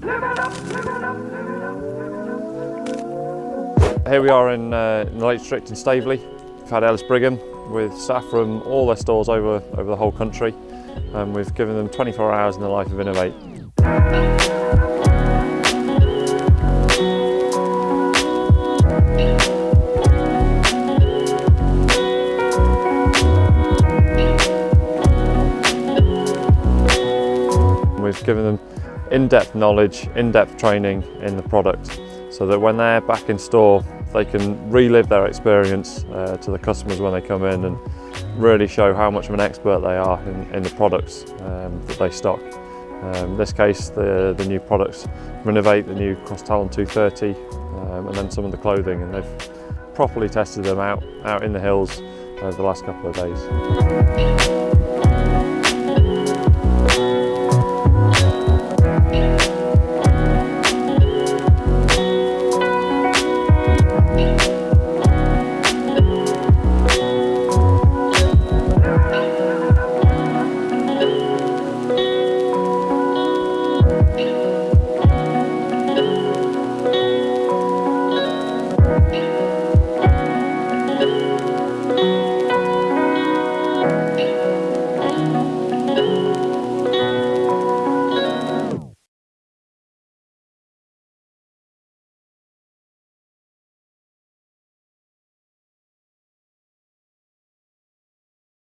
Here we are in, uh, in the Lake District in Staveley. We've had Ellis Brigham with staff from all their stores over, over the whole country and we've given them 24 hours in the life of Inov-8. We've given them in-depth knowledge, in-depth training in the product so that when they're back in store they can relive their experience uh, to the customers when they come in and really show how much of an expert they are in, in the products um, that they stock. Um, in this case, the, the new products Renovate, the new Cross Talon 230, um, and then some of the clothing, and they've properly tested them out, out in the hills over the last couple of days.